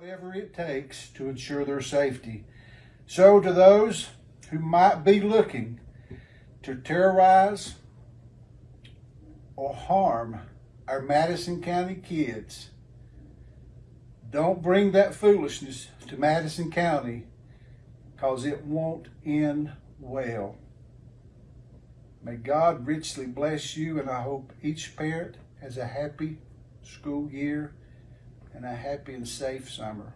whatever it takes to ensure their safety. So, to those who might be looking to terrorize or harm our Madison County kids, don't bring that foolishness to Madison County because it won't end well. May God richly bless you, and I hope each parent has a happy school year and a happy and safe summer.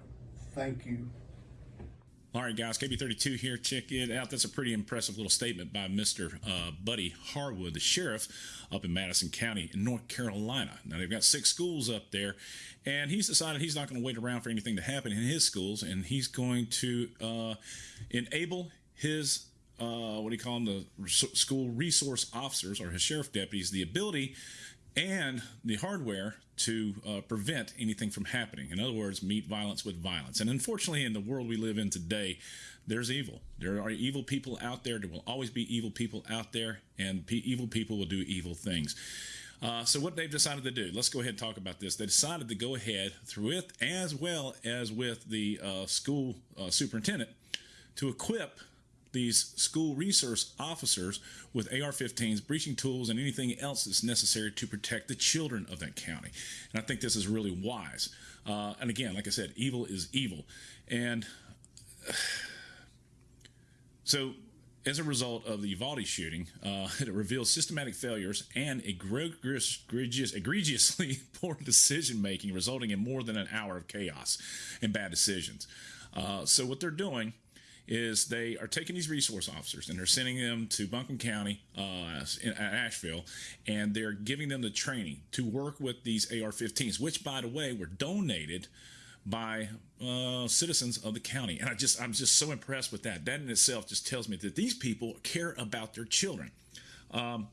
Thank you. All right, guys, KB32 here. Check it out. That's a pretty impressive little statement by Mr. Uh, Buddy Harwood, the sheriff up in Madison County in North Carolina. Now, they've got six schools up there, and he's decided he's not going to wait around for anything to happen in his schools, and he's going to uh, enable his, uh, what do you call them, the school resource officers or his sheriff deputies, the ability and the hardware to uh, prevent anything from happening. In other words, meet violence with violence. And unfortunately, in the world we live in today, there's evil. There are evil people out there. There will always be evil people out there, and evil people will do evil things. Uh, so, what they've decided to do, let's go ahead and talk about this. They decided to go ahead through it as well as with the uh, school uh, superintendent to equip these school resource officers with AR-15s, breaching tools, and anything else that's necessary to protect the children of that county. And I think this is really wise. Uh, and again, like I said, evil is evil. And so as a result of the Uvalde shooting, uh, it reveals systematic failures and egregious, egregiously poor decision making, resulting in more than an hour of chaos and bad decisions. Uh, so, what they're doing is they are taking these resource officers and they're sending them to Buncombe County, uh, in Asheville, and they're giving them the training to work with these AR-15s, which, by the way, were donated by uh, citizens of the county. And I just, I'm just so impressed with that. That in itself just tells me that these people care about their children. Um,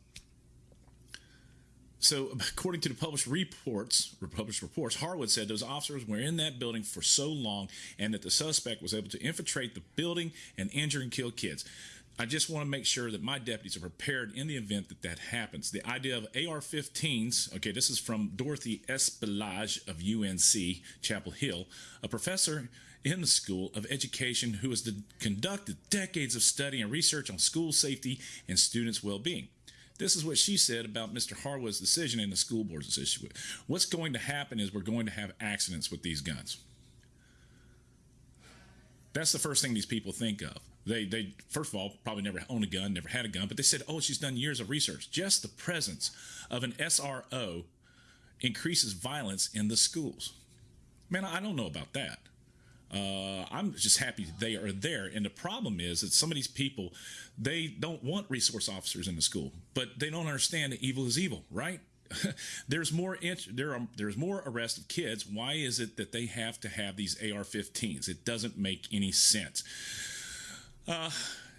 so, according to the published reports, published reports, Harwood said those officers were in that building for so long, and that the suspect was able to infiltrate the building and injure and kill kids. I just want to make sure that my deputies are prepared in the event that that happens. The idea of AR-15s. Okay, this is from Dorothy Espelage of UNC Chapel Hill, a professor in the School of Education who has conducted decades of study and research on school safety and students' well-being. This is what she said about Mr. Harwood's decision and the school board's decision. What's going to happen is we're going to have accidents with these guns. That's the first thing these people think of. They, they first of all probably never owned a gun, never had a gun, but they said, "Oh, she's done years of research." Just the presence of an SRO increases violence in the schools. Man, I don't know about that. Uh, I'm just happy they are there. And the problem is that some of these people, they don't want resource officers in the school, but they don't understand that evil is evil, right? there's more int- there are there's more arrest of kids. Why is it that they have to have these AR-15s? It doesn't make any sense. Uh,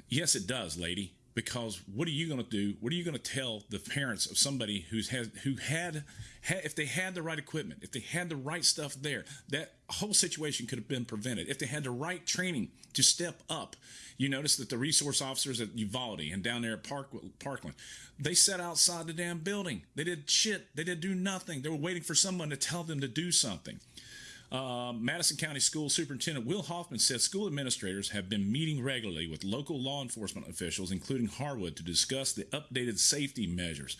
yes, it does, lady because what are you going to do? What are you going to tell the parents of somebody who's had who had, had if they had the right equipment, if they had the right stuff there, that whole situation could have been prevented. If they had the right training to step up, you notice that the resource officers at Uvalde and down there at Park, Parkland, they sat outside the damn building. They did shit. They did do nothing. They were waiting for someone to tell them to do something. Uh, Madison County School Superintendent Will Hoffman said school administrators have been meeting regularly with local law enforcement officials, including Harwood, to discuss the updated safety measures.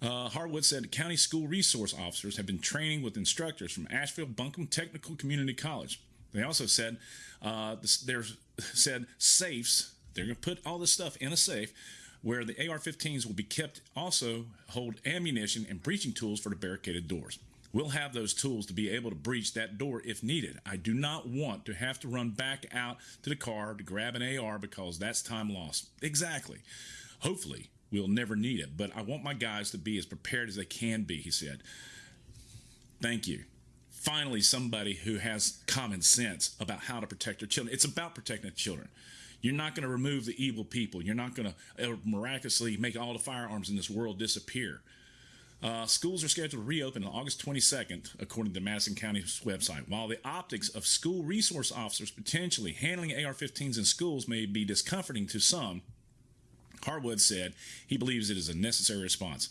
Uh, Harwood said county school resource officers have been training with instructors from Asheville Buncombe Technical Community College. They also said uh, they're said safes. They're going to put all this stuff in a safe where the AR-15s will be kept. Also hold ammunition and breaching tools for the barricaded doors. We'll have those tools to be able to breach that door if needed. I do not want to have to run back out to the car to grab an AR because that's time lost. Exactly. Hopefully, we'll never need it, but I want my guys to be as prepared as they can be, he said. Thank you. Finally, somebody who has common sense about how to protect their children. It's about protecting the children. You're not going to remove the evil people. You're not going to uh, miraculously make all the firearms in this world disappear. Uh, schools are scheduled to reopen on August 22nd, according to Madison County's website. While the optics of school resource officers potentially handling AR 15s in schools may be discomforting to some, Harwood said he believes it is a necessary response.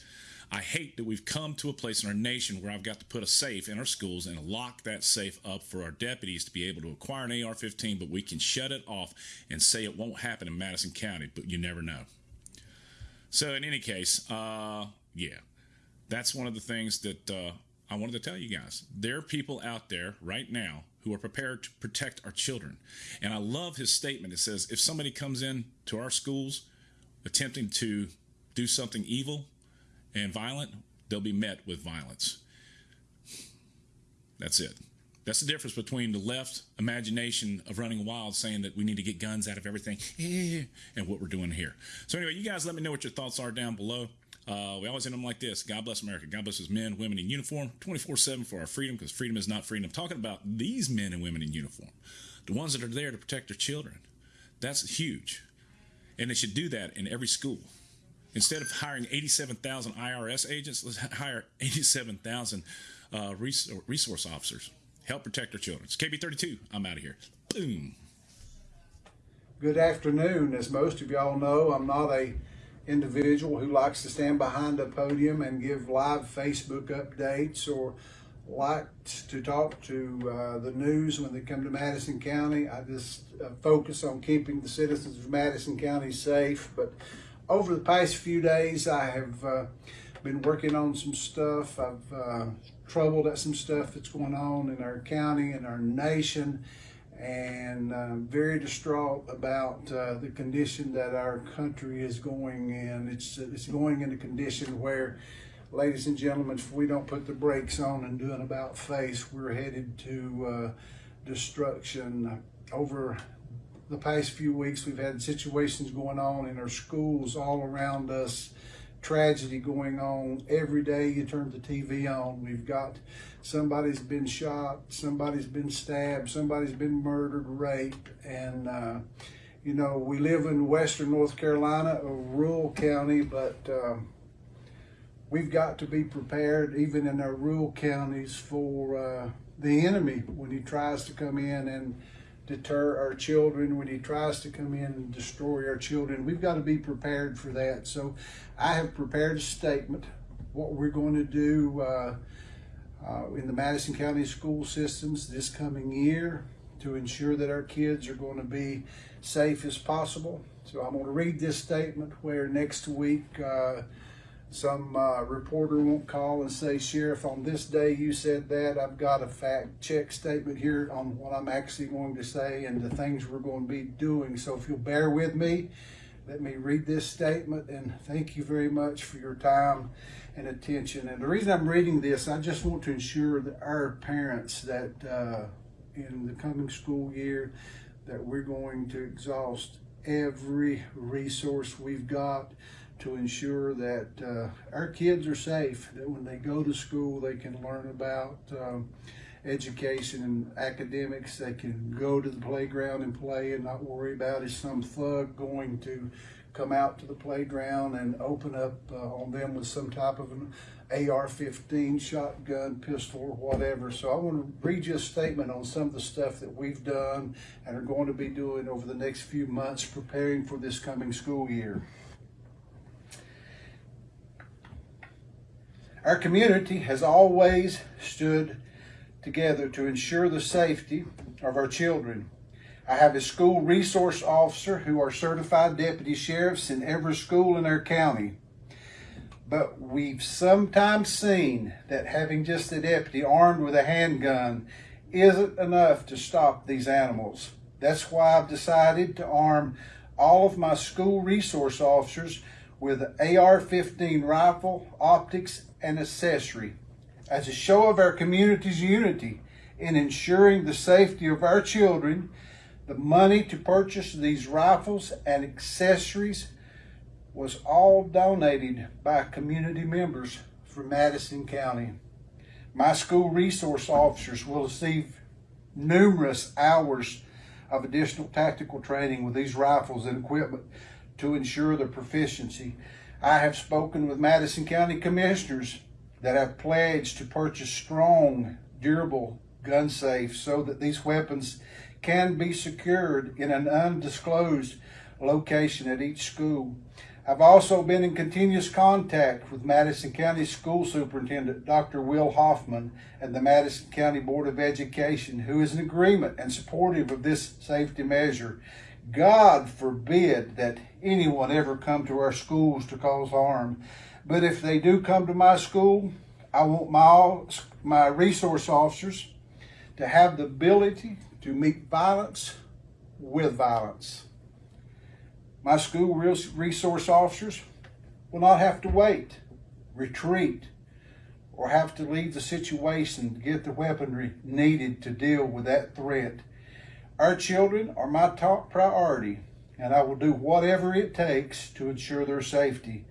I hate that we've come to a place in our nation where I've got to put a safe in our schools and lock that safe up for our deputies to be able to acquire an AR 15, but we can shut it off and say it won't happen in Madison County, but you never know. So, in any case, uh, yeah, that's one of the things that uh, I wanted to tell you guys. There are people out there right now who are prepared to protect our children. And I love his statement. It says if somebody comes in to our schools attempting to do something evil and violent, they'll be met with violence. That's it. That's the difference between the left imagination of running wild saying that we need to get guns out of everything and what we're doing here. So, anyway, you guys let me know what your thoughts are down below. Uh, we always end them like this God bless America. God bless his men, women in uniform, 24 7 for our freedom, because freedom is not freedom. I'm talking about these men and women in uniform, the ones that are there to protect their children. That's huge. And they should do that in every school. Instead of hiring 87,000 IRS agents, let's hire 87,000 uh, resource officers. Help protect our children. It's KB32. I'm out of here. Boom. Good afternoon. As most of y'all know, I'm not a individual who likes to stand behind a podium and give live Facebook updates or likes to talk to uh, the news when they come to Madison County. I just uh, focus on keeping the citizens of Madison County safe. But over the past few days, I have uh, been working on some stuff. I've uh, troubled at some stuff that's going on in our county and our nation and uh, very distraught about uh, the condition that our country is going in. It's it's going in a condition where, ladies and gentlemen, if we don't put the brakes on and do an about face, we're headed to uh, destruction. Over the past few weeks, we've had situations going on in our schools all around us tragedy going on every day you turn the TV on. We've got somebody's been shot, somebody's been stabbed, somebody's been murdered, raped, and uh, you know we live in Western North Carolina, a rural county, but um, we've got to be prepared, even in our rural counties, for uh, the enemy when he tries to come in and deter our children, when he tries to come in and destroy our children. We've got to be prepared for that. So I have prepared a statement, what we're going to do uh, uh, in the Madison County school systems this coming year to ensure that our kids are going to be safe as possible. So I'm going to read this statement where next week uh, some uh, reporter won't call and say, Sheriff, on this day you said that. I've got a fact check statement here on what I'm actually going to say and the things we're going to be doing. So if you'll bear with me, let me read this statement and thank you very much for your time and attention. And the reason I'm reading this, I just want to ensure that our parents that uh, in the coming school year that we're going to exhaust every resource we've got to ensure that uh, our kids are safe, that when they go to school, they can learn about um, education and academics. They can go to the playground and play and not worry about is some thug going to come out to the playground and open up uh, on them with some type of an AR-15 shotgun, pistol, or whatever. So I want to read you a statement on some of the stuff that we've done and are going to be doing over the next few months preparing for this coming school year. Our community has always stood together to ensure the safety of our children. I have a school resource officer who are certified deputy sheriffs in every school in our county. But we've sometimes seen that having just a deputy armed with a handgun isn't enough to stop these animals. That's why I've decided to arm all of my school resource officers with an AR-15 rifle, optics, and accessory as a show of our community's unity in ensuring the safety of our children. The money to purchase these rifles and accessories was all donated by community members from Madison County. My school resource officers will receive numerous hours of additional tactical training with these rifles and equipment to ensure their proficiency. I have spoken with Madison County commissioners that have pledged to purchase strong, durable gun safes so that these weapons can be secured in an undisclosed location at each school. I've also been in continuous contact with Madison County School Superintendent Dr. Will Hoffman and the Madison County Board of Education, who is in agreement and supportive of this safety measure. God forbid that anyone ever come to our schools to cause harm. But if they do come to my school, I want my, my resource officers to have the ability to meet violence with violence. My school resource officers will not have to wait, retreat, or have to leave the situation to get the weaponry needed to deal with that threat. Our children are my top priority, and I will do whatever it takes to ensure their safety.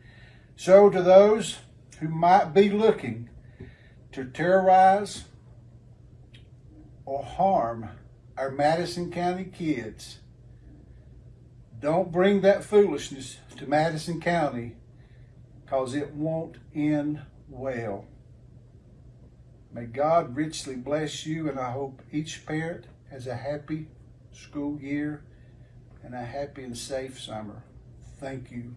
So, to those who might be looking to terrorize or harm our Madison County kids, don't bring that foolishness to Madison County because it won't end well. May God richly bless you, and I hope each parent has a happy school year and a happy and safe summer. Thank you.